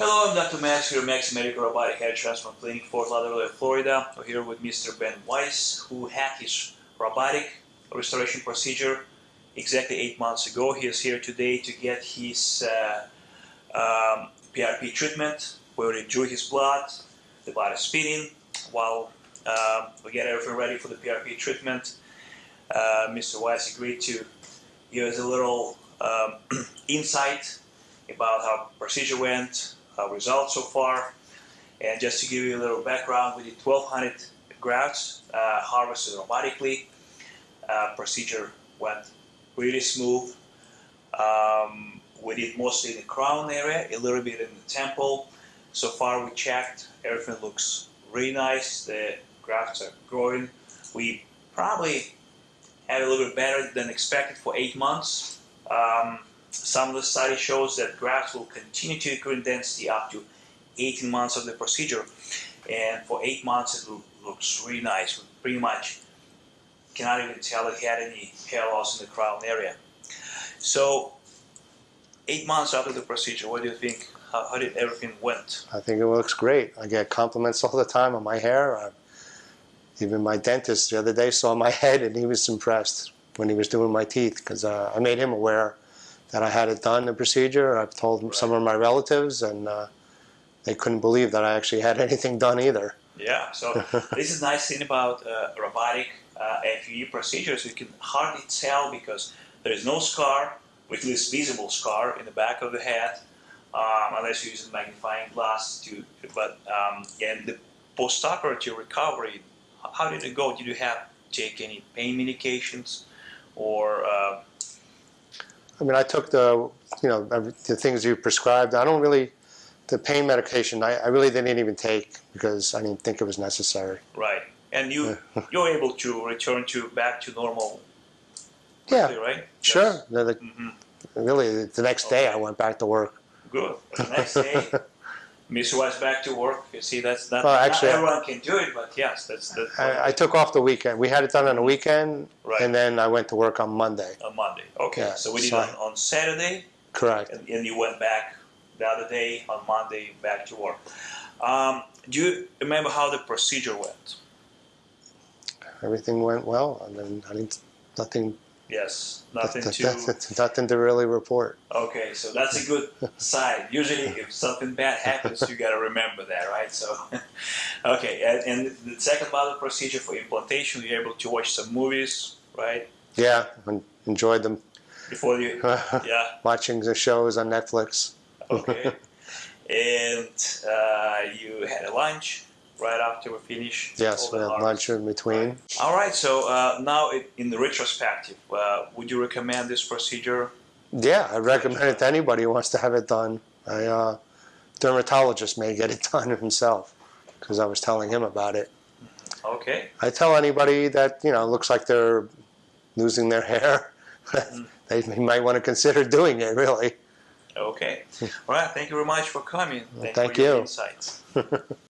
Hello, I'm Dr. Max here, Max Medical Robotic Hair Transplant Clinic, Fort Lauderdale, Florida. We're here with Mr. Ben Weiss, who had his robotic restoration procedure exactly eight months ago. He is here today to get his uh, um, PRP treatment. We already drew his blood, the blood is spinning. While um, we get everything ready for the PRP treatment, uh, Mr. Weiss agreed to give us a little um, insight about how the procedure went, uh, results so far. And just to give you a little background, we did 1,200 grafts uh, harvested robotically. Uh, procedure went really smooth. Um, we did mostly in the crown area, a little bit in the temple. So far we checked, everything looks really nice. The grafts are growing. We probably had a little bit better than expected for eight months. Um, some of the study shows that grafts will continue to accrue in density up to 18 months of the procedure. And for eight months, it looks really nice. We pretty much cannot even tell that he had any hair loss in the crown area. So, eight months after the procedure, what do you think? How, how did everything went? I think it looks great. I get compliments all the time on my hair. Uh, even my dentist the other day saw my head and he was impressed when he was doing my teeth because uh, I made him aware that I had it done, the procedure. I've told right. some of my relatives, and uh, they couldn't believe that I actually had anything done either. Yeah, so this is nice thing about uh, robotic uh, FUE procedures. You can hardly tell because there is no scar, at least visible scar in the back of the head, um, unless you use a magnifying glass to. But um, and the post-operative recovery, how did it go? Did you have take any pain medications, or uh, I mean, I took the, you know, the things you prescribed. I don't really, the pain medication, I, I really didn't even take because I didn't think it was necessary. Right. And you, you're able to return to back to normal yeah. quickly, right? Sure. Yes. The, the, mm -hmm. Really, the next okay. day I went back to work. Good. The next day, Miss was back to work. You see, that's not, well, actually, not everyone can do it, but yes, that's. that's I, I, took off the weekend. We had it done on a weekend, right. and then I went to work on Monday. On Monday, okay. Yeah, so we did so on, on Saturday. Correct. And, and, you went back the other day on Monday back to work. Um, do you remember how the procedure went? Everything went well. I mean, I didn't, nothing Yes, nothing that, to... nothing to really report. Okay, so that's a good sign. Usually if something bad happens, you got to remember that, right? So, okay, and, and the second part of the procedure for implantation, you're able to watch some movies, right? Yeah, and enjoyed them. Before you, yeah. Watching the shows on Netflix. okay. And uh, you had a lunch right after we finish. Yes, we had lunch in between. Right. All right, so uh, now in the retrospective, uh, would you recommend this procedure? Yeah, I recommend it to anybody who wants to have it done. A uh, dermatologist may get it done himself because I was telling him about it. Okay. I tell anybody that, you know, looks like they're losing their hair, mm. they might want to consider doing it, really. Okay. All right, thank you very much for coming. Thank, Thank you. insights.